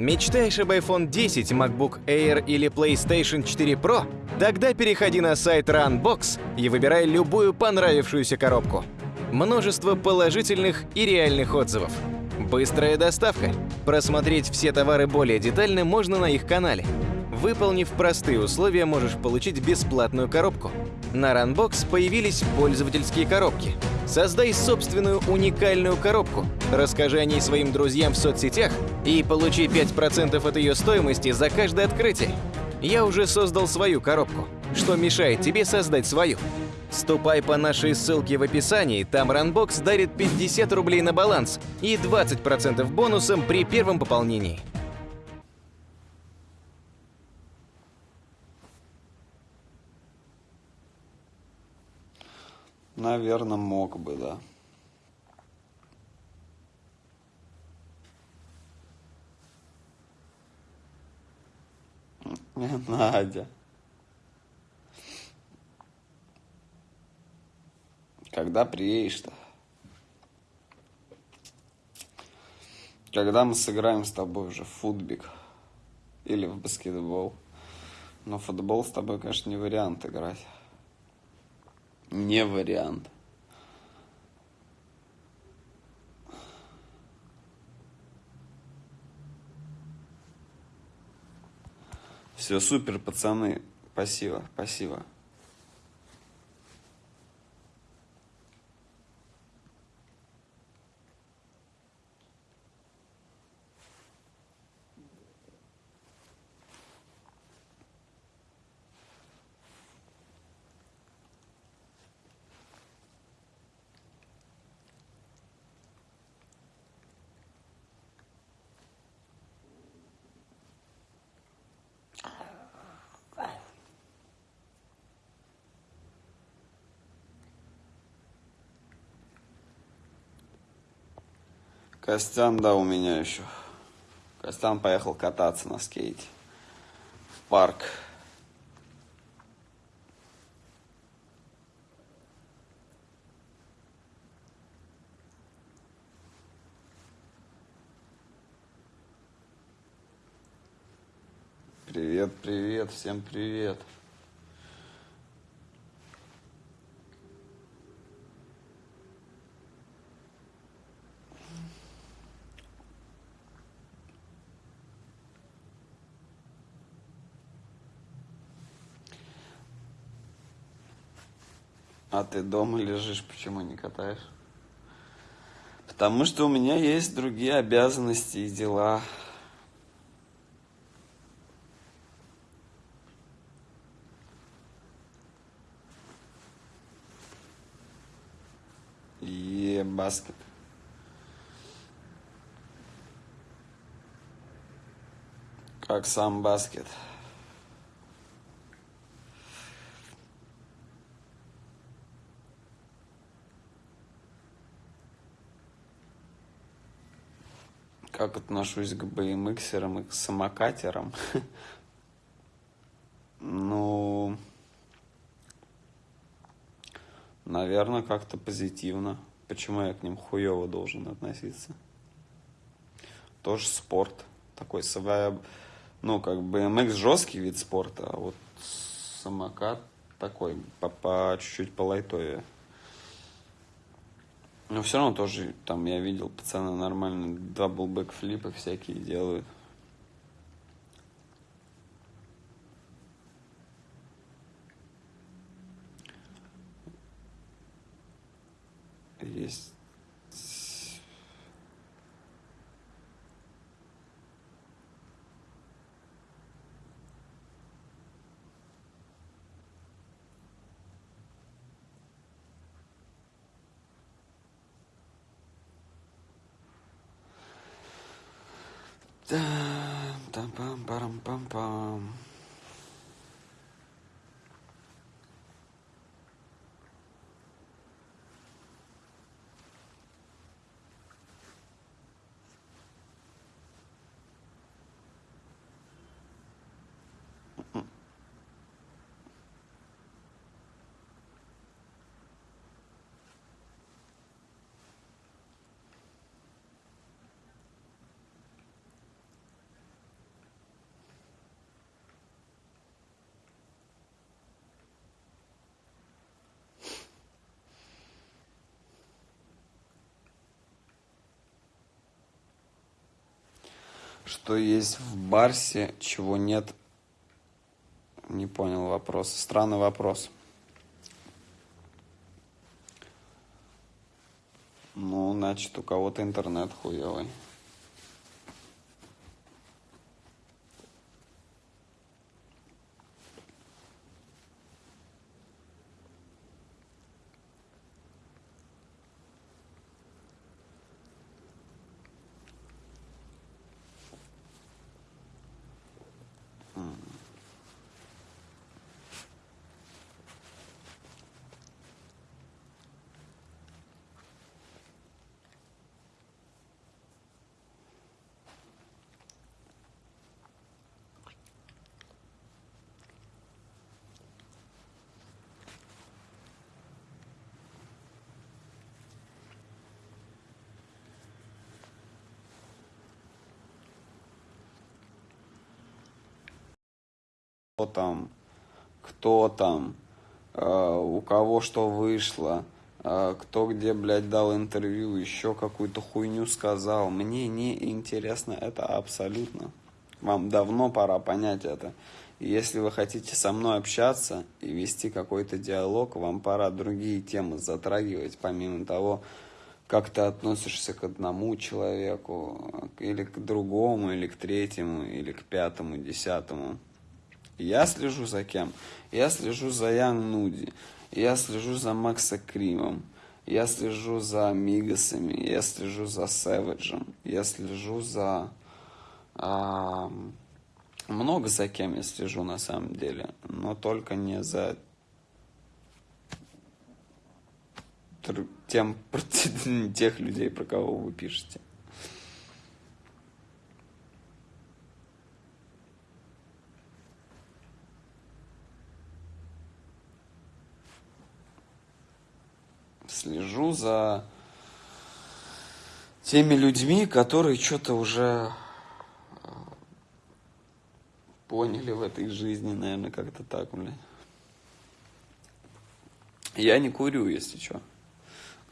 Мечтаешь об iPhone 10, MacBook Air или PlayStation 4 Pro? Тогда переходи на сайт Runbox и выбирай любую понравившуюся коробку. Множество положительных и реальных отзывов. Быстрая доставка. Просмотреть все товары более детально можно на их канале. Выполнив простые условия, можешь получить бесплатную коробку. На Runbox появились пользовательские коробки. Создай собственную уникальную коробку, расскажи о ней своим друзьям в соцсетях и получи 5% от ее стоимости за каждое открытие. Я уже создал свою коробку. Что мешает тебе создать свою? Ступай по нашей ссылке в описании, там Runbox дарит 50 рублей на баланс и 20% бонусом при первом пополнении. Наверное, мог бы, да. Надя. Когда приедешь-то? Когда мы сыграем с тобой уже в футбик или в баскетбол? Но футбол с тобой, конечно, не вариант играть. Не вариант. Все, супер, пацаны. Спасибо, спасибо. Костян, да, у меня еще. Костян поехал кататься на скейте. В парк. Привет, привет, всем привет. А ты дома лежишь, почему не катаешь? Потому что у меня есть другие обязанности и дела. Е, баскет. Как сам баскет. как отношусь к BMX и к самокатерам. Ну, наверное, как-то позитивно. Почему я к ним хуево должен относиться? Тоже спорт. Такой своя... Ну, как BMX жесткий вид спорта, а вот самокат такой, по, по чуть-чуть по лайтове. Но все равно тоже, там, я видел, пацаны нормально double backflip ы всякие делают. Есть Da dum bum, dum bum, bum. Что есть в Барсе, чего нет? Не понял вопрос. Странный вопрос. Ну, значит, у кого-то интернет хуевый. Кто там, кто там, э, у кого что вышло, э, кто где, блядь, дал интервью, еще какую-то хуйню сказал. Мне не интересно это абсолютно. Вам давно пора понять это. Если вы хотите со мной общаться и вести какой-то диалог, вам пора другие темы затрагивать, помимо того, как ты относишься к одному человеку, или к другому, или к третьему, или к пятому, десятому. Я слежу за кем? Я слежу за Ян Нуди. Я слежу за Макса Кримом. Я слежу за Мигасами. Я слежу за Сэвиджем. Я слежу за... А, много за кем я слежу на самом деле. Но только не за тем, тех людей, про кого вы пишете. Слежу за теми людьми, которые что-то уже э, поняли в этой жизни, наверное, как-то так, блядь. Я не курю, если что.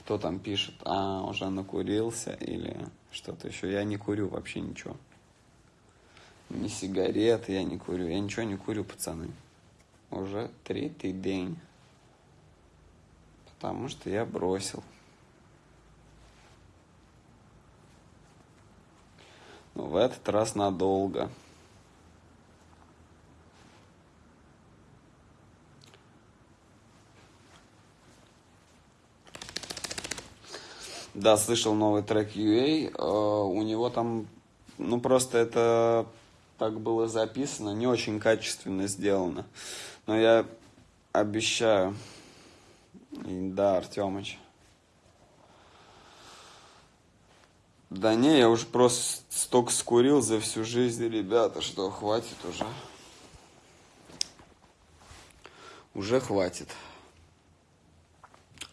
Кто там пишет, а, уже накурился или что-то еще. Я не курю вообще ничего. Ни сигарет я не курю. Я ничего не курю, пацаны. Уже третий день. Потому что я бросил. Но в этот раз надолго. Да, слышал новый трек UA. Э, у него там, ну просто это так было записано, не очень качественно сделано. Но я обещаю, да, Артемыч. Да не, я уже просто столько скурил за всю жизнь, ребята, что хватит уже. Уже хватит.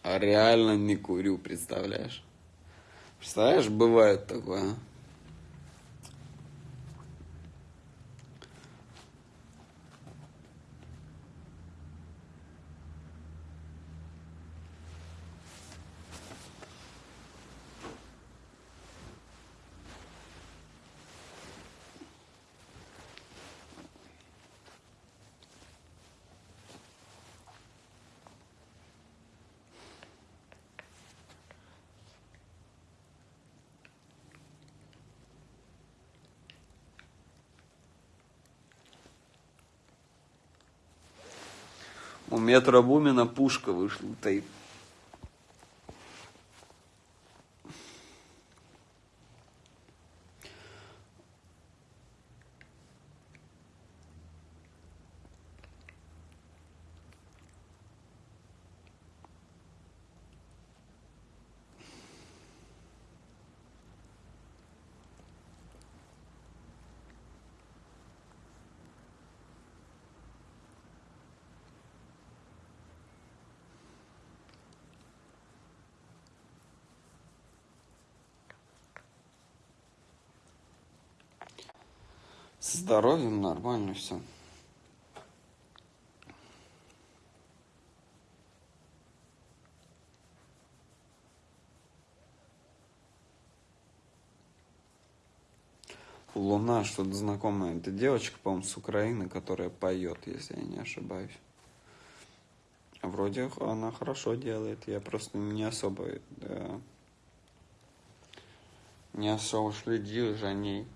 А реально не курю, представляешь? Представляешь, бывает такое, а? У метра Бумина пушка вышла, тейп. С здоровьем нормально все. Луна, что-то знакомое. Это девочка, по-моему, с Украины, которая поет, если я не ошибаюсь. Вроде она хорошо делает. Я просто не особо э, не особо следил за ней.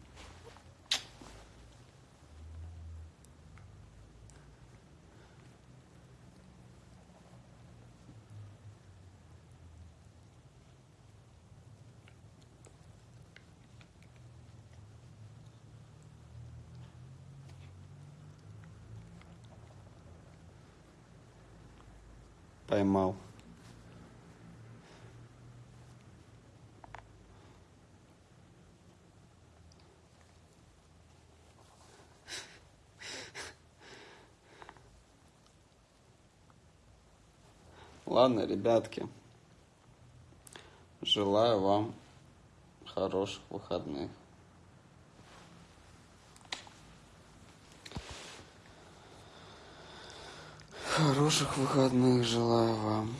Поймал. Ладно, ребятки. Желаю вам хороших выходных. Хороших выходных желаю вам.